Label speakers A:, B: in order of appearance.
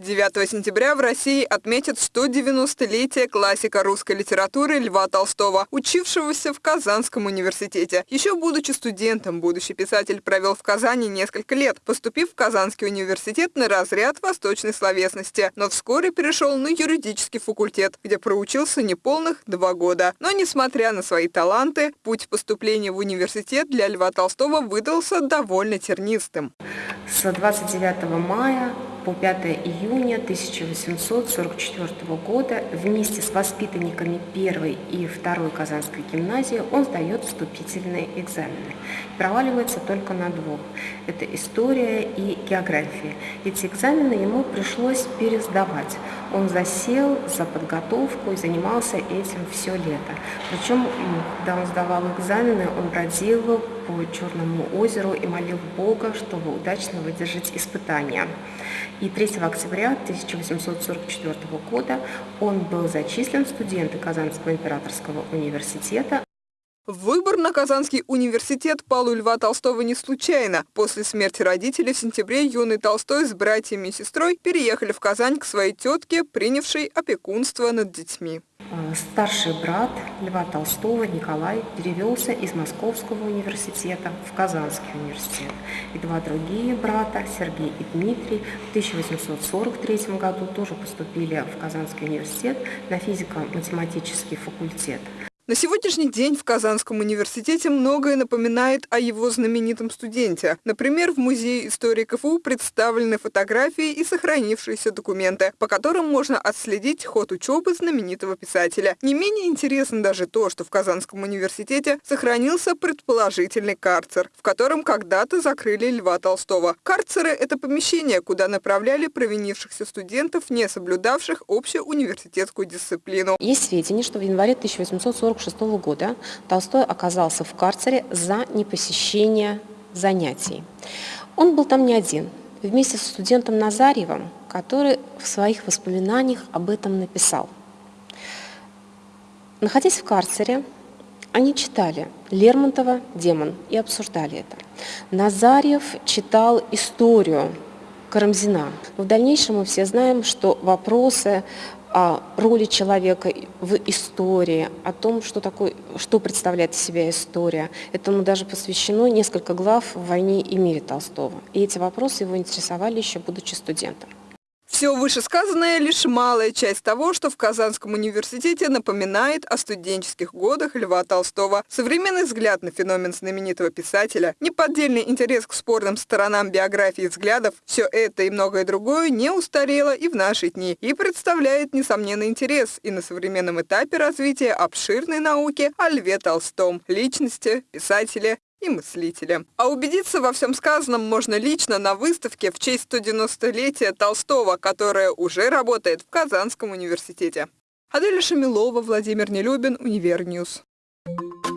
A: 9 сентября в России отметят 190-летие классика русской литературы Льва Толстого, учившегося в Казанском университете. Еще будучи студентом, будущий писатель провел в Казани несколько лет, поступив в Казанский университет на разряд восточной словесности, но вскоре перешел на юридический факультет, где проучился неполных два года. Но, несмотря на свои таланты, путь поступления в университет для Льва Толстого выдался довольно тернистым.
B: С 29 мая по 5 июня 1844 года вместе с воспитанниками первой и второй Казанской гимназии он сдает вступительные экзамены. Проваливается только на двух. Это история и география. Эти экзамены ему пришлось пересдавать. Он засел за подготовку и занимался этим все лето. Причем, когда он сдавал экзамены, он бродил по Черному озеру и молил Бога, чтобы удачно выдержать испытания. И 3 октября 1844 года он был зачислен в студенты Казанского императорского университета.
A: Выбор на Казанский университет пал у Льва Толстого не случайно. После смерти родителей в сентябре юный Толстой с братьями и сестрой переехали в Казань к своей тетке, принявшей опекунство над детьми.
B: Э, старший брат Льва Толстого Николай перевелся из Московского университета в Казанский университет. И два другие брата, Сергей и Дмитрий, в 1843 году тоже поступили в Казанский университет на физико-математический факультет.
A: На сегодняшний день в Казанском университете многое напоминает о его знаменитом студенте. Например, в Музее истории КФУ представлены фотографии и сохранившиеся документы, по которым можно отследить ход учебы знаменитого писателя. Не менее интересно даже то, что в Казанском университете сохранился предположительный карцер, в котором когда-то закрыли Льва Толстого. Карцеры – это помещение, куда направляли провинившихся студентов, не соблюдавших общую университетскую дисциплину.
B: Есть сведения, что в январе 1840 1946 года Толстой оказался в карцере за непосещение занятий. Он был там не один, вместе с студентом Назарьевым, который в своих воспоминаниях об этом написал. Находясь в карцере, они читали Лермонтова «Демон» и обсуждали это. Назарьев читал историю Карамзина. в дальнейшем мы все знаем, что вопросы о роли человека в истории, о том, что, такое, что представляет из себя история. Этому даже посвящено несколько глав в «Войне и мире» Толстого. И эти вопросы его интересовали еще будучи студентом.
A: Все вышесказанное – лишь малая часть того, что в Казанском университете напоминает о студенческих годах Льва Толстого. Современный взгляд на феномен знаменитого писателя, неподдельный интерес к спорным сторонам биографии и взглядов – все это и многое другое не устарело и в наши дни, и представляет несомненный интерес и на современном этапе развития обширной науки о Льве Толстом, личности, писателе и мыслителя. А убедиться во всем сказанном можно лично на выставке в честь 190-летия Толстого, которая уже работает в Казанском университете. Аделя Шамилова, Владимир Нелюбин, Univer News. Thank you.